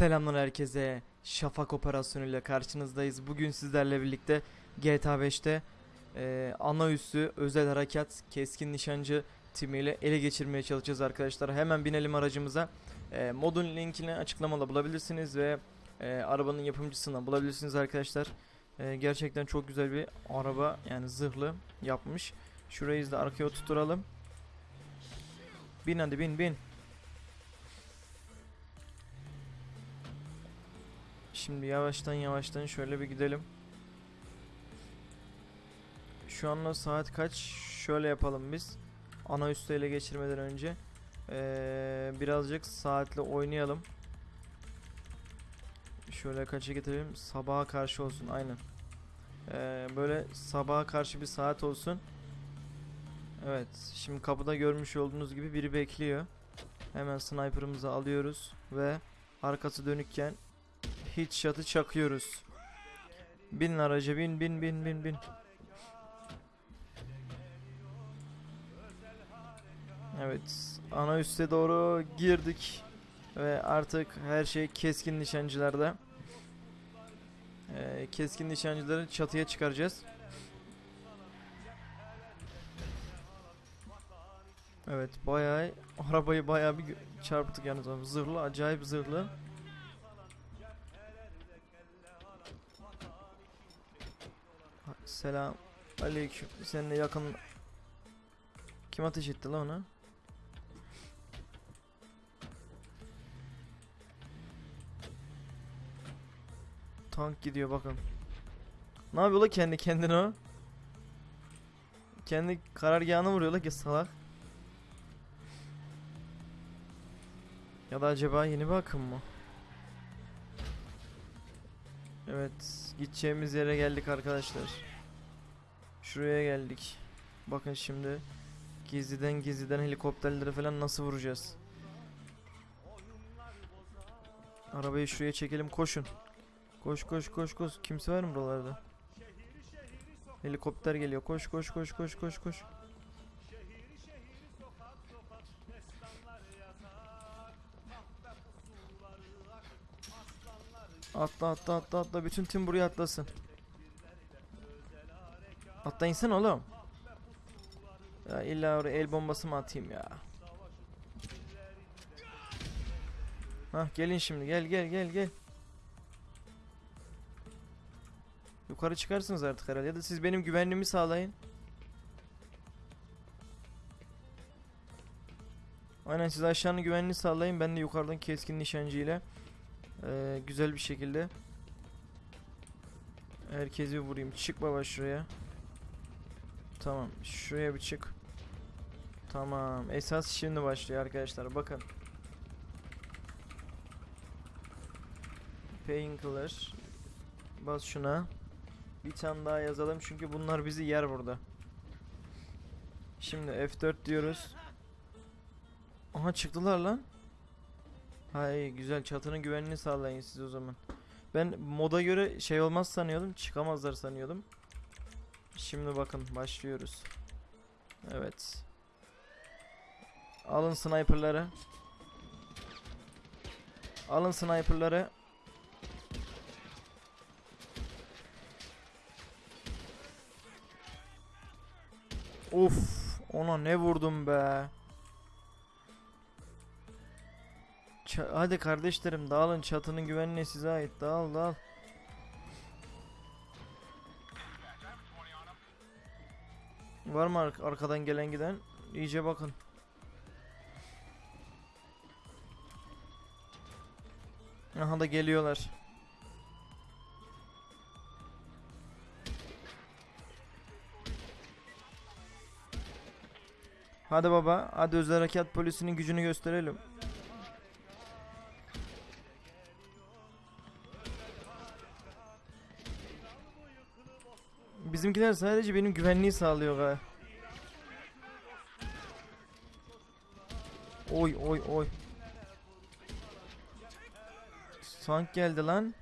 Selamlar herkese. Şafak operasyonuyla karşınızdayız. Bugün sizlerle birlikte GTA 5'te e, ana üssü özel harekat keskin nişancı timiyle ele geçirmeye çalışacağız arkadaşlar. Hemen binelim aracımıza. E, modun linkini açıklamada bulabilirsiniz ve e, arabanın yapımcısından bulabilirsiniz arkadaşlar. E, gerçekten çok güzel bir araba yani zırhlı yapmış. Şurayı da arkaya oturtalım. Bin hadi bin bin. Şimdi yavaştan yavaştan şöyle bir gidelim. Şu anda saat kaç? Şöyle yapalım biz. Ana üstü ele geçirmeden önce. Ee, birazcık saatle oynayalım. Şöyle kaça getirelim? Sabaha karşı olsun aynen. Ee, böyle sabaha karşı bir saat olsun. Evet. Şimdi kapıda görmüş olduğunuz gibi biri bekliyor. Hemen sniper'ımızı alıyoruz ve arkası dönükken Hit shot'ı çakıyoruz. Bin araca bin bin bin bin bin. Evet. Ana üste doğru girdik. Ve artık her şey keskin nişancılarda. Ee, keskin nişancıları çatıya çıkaracağız. Evet bayağı arabayı bayağı bir çarptık yalnız. Zırhlı acayip zırhlı. Selam aleyküm. Seninle yakın kim ateş etti lan ona? Tank gidiyor bakın. Ne yapıyor la kendi kendine o? Kendi karargahını vuruyor la ki salak. Ya da acaba yeni bir akım mı? Evet, gideceğimiz yere geldik arkadaşlar. Şuraya geldik. Bakın şimdi gizliden gizliden helikopterleri falan nasıl vuracağız? Arabayı şuraya çekelim, koşun. Koş koş koş koş. Kimse var mı buralarda? Helikopter geliyor. Koş koş koş koş koş koş. Atla atla atla atla. Bütün tim buraya atlasın. Atla insan oğlum. Ya illa oraya el bombası mı atayım ya? Hah gelin şimdi gel gel gel gel. Yukarı çıkarsınız artık herhalde ya da siz benim güvenliğimi sağlayın. Aynen siz aşağının güvenliğini sağlayın ben de yukarıdan keskin nişancı ile güzel bir şekilde herkesi vurayım. Çık baba şuraya. Tamam. Şuraya bir çık. Tamam. Esas şimdi başlıyor arkadaşlar. Bakın. Painkiller. Bas şuna. Bir tane daha yazalım çünkü bunlar bizi yer burada. Şimdi F4 diyoruz. Aha çıktılar lan. Hay güzel çatının güvenliğini sağlayın siz o zaman. Ben moda göre şey olmaz sanıyordum. Çıkamazlar sanıyordum. Şimdi bakın başlıyoruz. Evet. Alın sniperları. Alın sniperları. Of, ona ne vurdum be. Ça- Hadi kardeşlerim dağılın çatının güvenliği size ait. Dağıl dağıl. Var mı ar- arkadan gelen giden? İyice bakın. Aha da geliyorlar. Hadi baba, hadi özel harekat polisinin gücünü gösterelim. Bizimkiler sadece benim güvenliği sağlıyor ha. Oy oy oy. Tank geldi lan.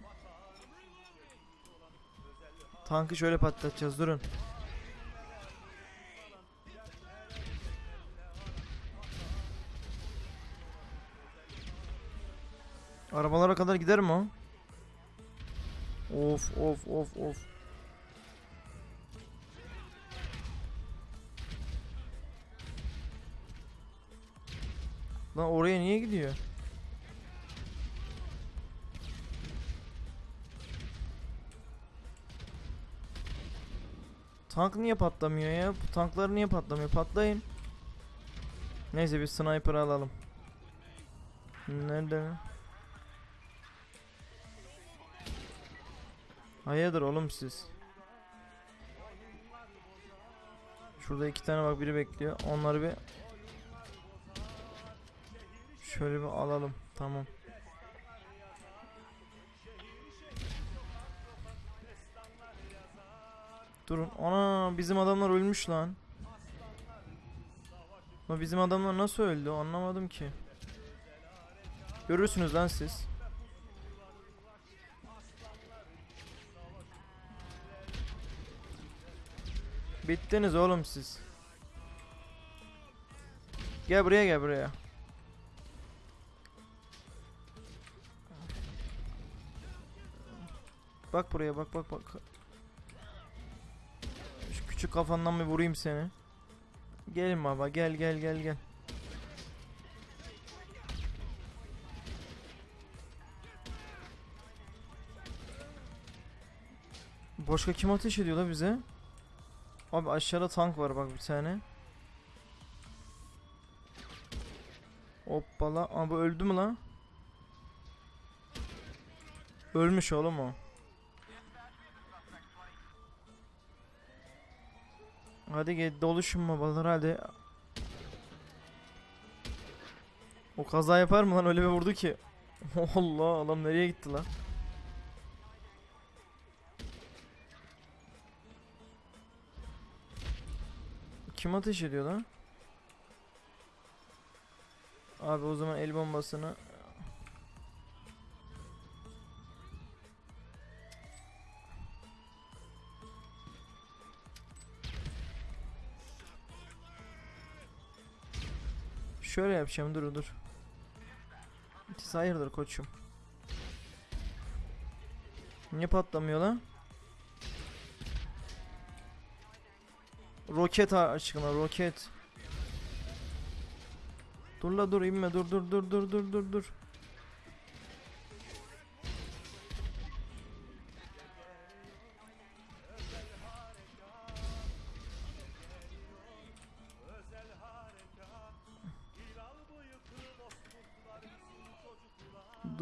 Tankı şöyle patlatacağız durun. Arabalara kadar gider mi o? Of of of of. Lan oraya niye gidiyor? Tank niye patlamıyor ya? Bu tanklar niye patlamıyor? Patlayın. Neyse bir sniper alalım. Nerede? Hayırdır oğlum siz? Şurada iki tane bak biri bekliyor. Onları bir şöyle bir alalım. Tamam. Durun. Ana bizim adamlar ölmüş lan. Ama bizim adamlar nasıl öldü anlamadım ki. Görürsünüz lan siz. Bittiniz oğlum siz. Gel buraya gel buraya. Bak buraya bak bak bak. Şu küçük kafandan bir vurayım seni. Gelin baba gel gel gel gel. Başka kim ateş ediyor la bize? Abi aşağıda tank var bak bir tane. Hoppala. Aa bu öldü mü lan? Ölmüş oğlum o. Hadi gel doluşun babalar hadi. O kaza yapar mı lan öyle bir vurdu ki. Allah adam nereye gitti lan? Kim ateş ediyor lan? Abi o zaman el bombasını Şöyle yapacağım dur dur. Siz hayırdır koçum? Niye patlamıyor lan? Roket aşkına roket. Dur la dur inme dur dur dur dur dur dur dur.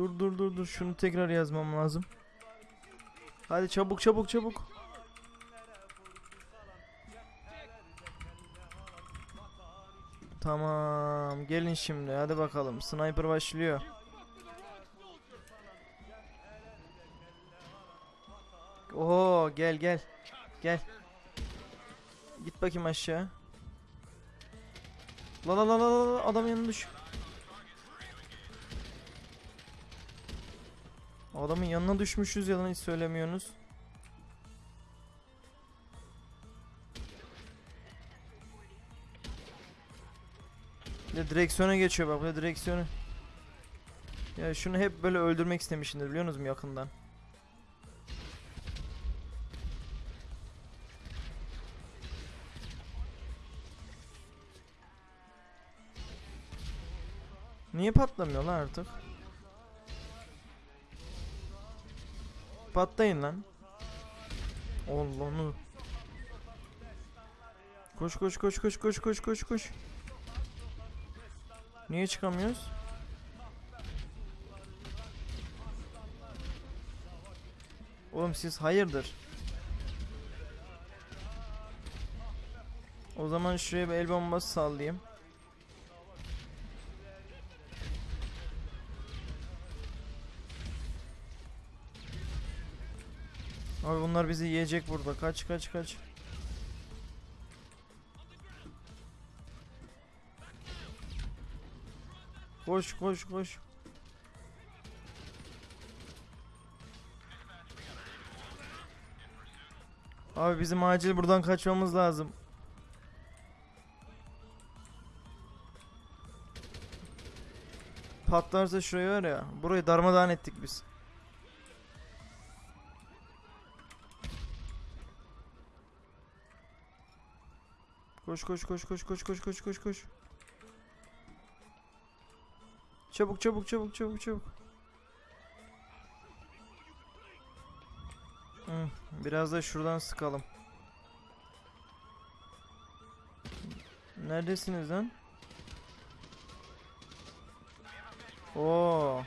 Dur dur dur dur şunu tekrar yazmam lazım. Hadi çabuk çabuk çabuk. Tamam gelin şimdi hadi bakalım sniper başlıyor. Oo gel gel gel. Git bakayım aşağı. La la la la adam yanına düş. Adamın yanına düşmüşüz yalan hiç söylemiyorsunuz. Bir de direksiyona geçiyor bak bir de direksiyonu. Ya şunu hep böyle öldürmek istemişimdir biliyor musunuz yakından. Niye patlamıyor lan artık? Patlayın lan. Allah'ını. Koş koş koş koş koş koş koş koş. Niye çıkamıyoruz? Oğlum siz hayırdır? O zaman şuraya bir el bombası sallayayım. Abi bunlar bizi yiyecek burada. Kaç kaç kaç. Koş koş koş. Abi bizim acil buradan kaçmamız lazım. patlarsa şurayı var ya. Burayı darmadağın ettik biz. Koş koş koş koş koş koş koş koş koş. Çabuk çabuk çabuk çabuk çabuk. Biraz da şuradan sıkalım. Neredesiniz lan? Oo.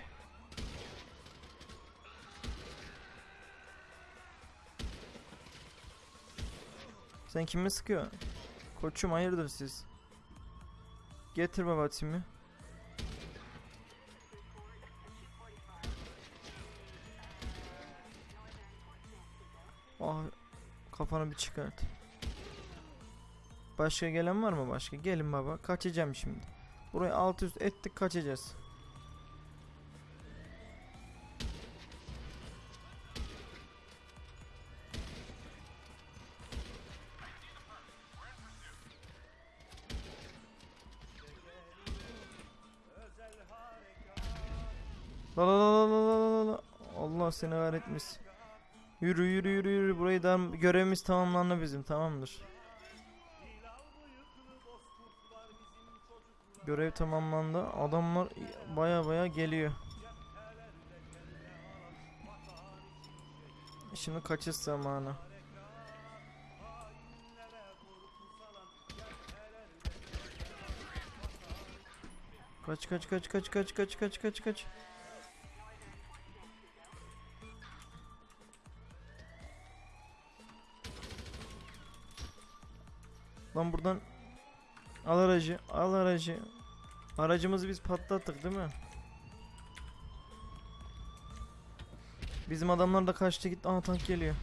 Sen kime sıkıyor? Koçum hayırdır siz? Getir baba timi. Ah kafanı bir çıkart. Başka gelen var mı başka? Gelin baba. Kaçacağım şimdi. Burayı alt üst ettik kaçacağız. Seni kahretmesin. Yürü yürü yürü yürü. Burayı da görevimiz tamamlandı bizim. Tamamdır. Görev tamamlandı. Adamlar baya baya geliyor. Şimdi kaçış zamanı. Kaç kaç kaç kaç kaç kaç kaç kaç kaç. Lan buradan al aracı, al aracı. Aracımızı biz patlattık değil mi? Bizim adamlar da kaçtı gitti. Aa tank geliyor.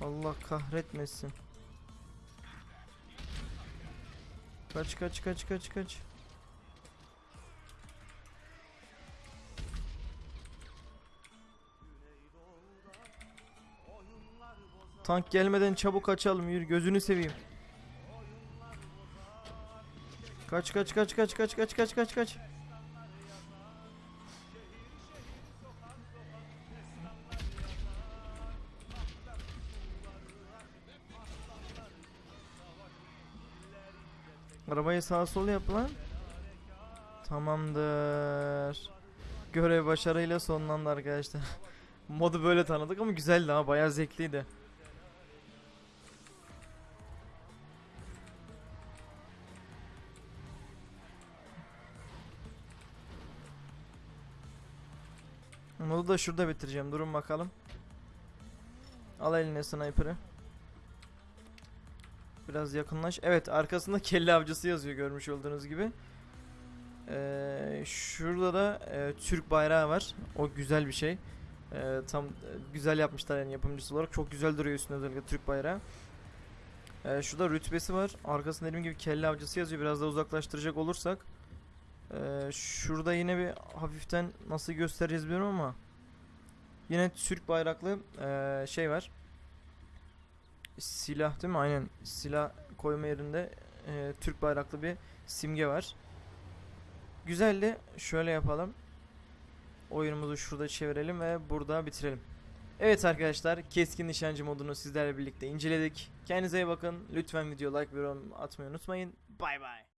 Allah kahretmesin. Kaç kaç kaç kaç kaç. Tank gelmeden çabuk kaçalım yürü gözünü seveyim. Kaç kaç kaç kaç kaç kaç kaç kaç kaç. Arabayı sağa sola yap lan. Tamamdır. Görev başarıyla sonlandı arkadaşlar. Modu böyle tanıdık ama güzeldi ha bayağı zevkliydi. Modu da şurada bitireceğim. Durun bakalım. Al eline sniper'ı. Biraz yakınlaş. Evet arkasında kelle avcısı yazıyor görmüş olduğunuz gibi. Ee, şurada da e, Türk bayrağı var. O güzel bir şey. Ee, tam e, güzel yapmışlar yani yapımcısı olarak. Çok güzel duruyor üstünde özellikle Türk bayrağı. Ee, şurada rütbesi var. Arkasında dediğim gibi kelle avcısı yazıyor. Biraz da uzaklaştıracak olursak. Ee, şurada yine bir hafiften nasıl göstereceğiz bilmiyorum ama. Yine Türk bayraklı e, şey var. Silah değil mi? Aynen. Silah koyma yerinde e, Türk bayraklı bir simge var. Güzel de şöyle yapalım. Oyunumuzu şurada çevirelim ve burada bitirelim. Evet arkadaşlar keskin nişancı modunu sizlerle birlikte inceledik. Kendinize iyi bakın. Lütfen video like ve yorum atmayı unutmayın. Bay bay.